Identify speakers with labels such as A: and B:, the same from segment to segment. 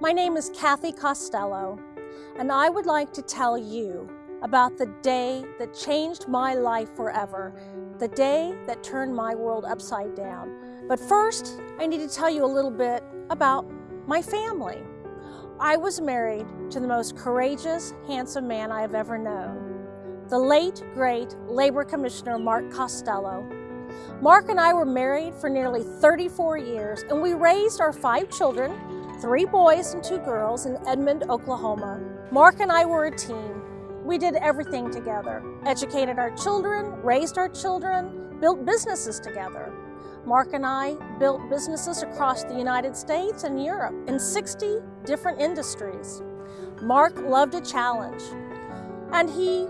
A: My name is Kathy Costello, and I would like to tell you about the day that changed my life forever, the day that turned my world upside down. But first, I need to tell you a little bit about my family. I was married to the most courageous, handsome man I have ever known, the late, great Labor Commissioner Mark Costello. Mark and I were married for nearly 34 years, and we raised our five children, three boys and two girls in Edmond, Oklahoma. Mark and I were a team. We did everything together, educated our children, raised our children, built businesses together. Mark and I built businesses across the United States and Europe in 60 different industries. Mark loved a challenge, and he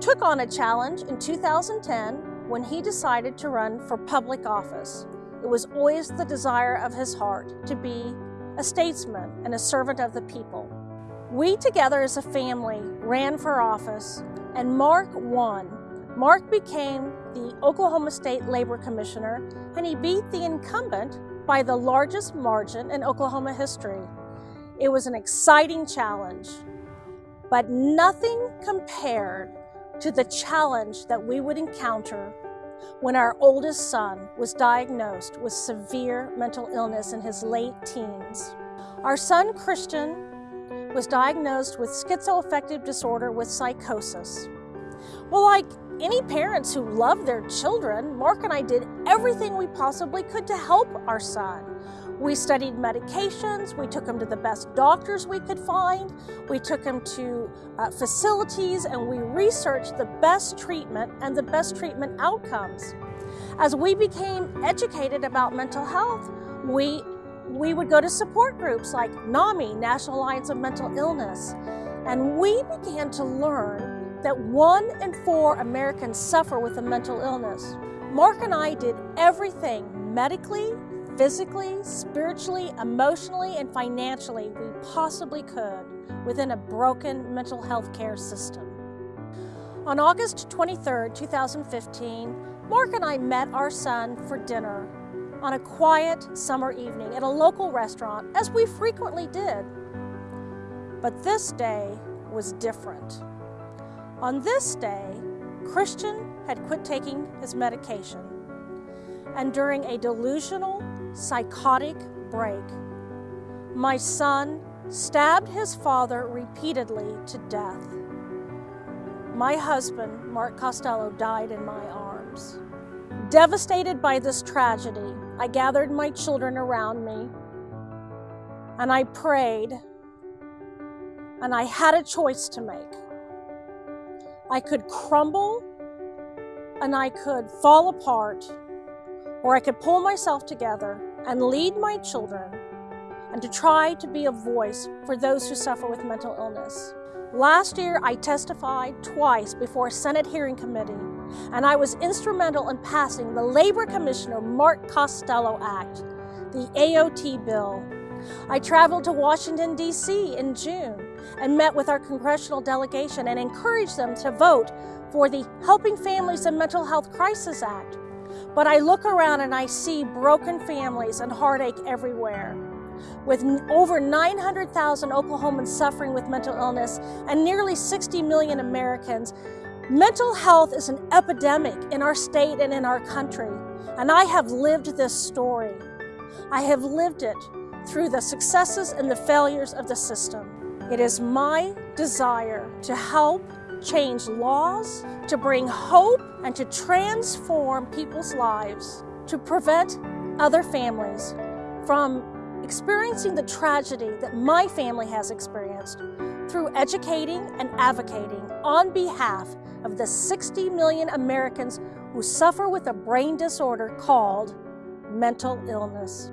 A: took on a challenge in 2010 when he decided to run for public office. It was always the desire of his heart to be a statesman and a servant of the people. We together as a family ran for office, and Mark won Mark became the Oklahoma State Labor Commissioner and he beat the incumbent by the largest margin in Oklahoma history. It was an exciting challenge, but nothing compared to the challenge that we would encounter when our oldest son was diagnosed with severe mental illness in his late teens. Our son Christian was diagnosed with schizoaffective disorder with psychosis. Well, like any parents who love their children, Mark and I did everything we possibly could to help our son. We studied medications, we took him to the best doctors we could find, we took him to uh, facilities, and we researched the best treatment and the best treatment outcomes. As we became educated about mental health, we, we would go to support groups like NAMI, National Alliance of Mental Illness, and we began to learn that one in four Americans suffer with a mental illness. Mark and I did everything medically, physically, spiritually, emotionally, and financially we possibly could within a broken mental health care system. On August 23, 2015, Mark and I met our son for dinner on a quiet summer evening at a local restaurant, as we frequently did. But this day was different. On this day, Christian had quit taking his medication, and during a delusional, psychotic break, my son stabbed his father repeatedly to death. My husband, Mark Costello, died in my arms. Devastated by this tragedy, I gathered my children around me and I prayed and I had a choice to make. I could crumble and I could fall apart, or I could pull myself together and lead my children and to try to be a voice for those who suffer with mental illness. Last year, I testified twice before a Senate hearing committee, and I was instrumental in passing the Labor Commissioner Mark Costello Act, the AOT bill. I traveled to Washington, D.C. in June and met with our congressional delegation and encouraged them to vote for the Helping Families in Mental Health Crisis Act. But I look around and I see broken families and heartache everywhere. With over 900,000 Oklahomans suffering with mental illness and nearly 60 million Americans, mental health is an epidemic in our state and in our country. And I have lived this story. I have lived it through the successes and the failures of the system. It is my desire to help change laws, to bring hope, and to transform people's lives, to prevent other families from experiencing the tragedy that my family has experienced through educating and advocating on behalf of the 60 million Americans who suffer with a brain disorder called mental illness.